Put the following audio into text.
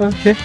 okay.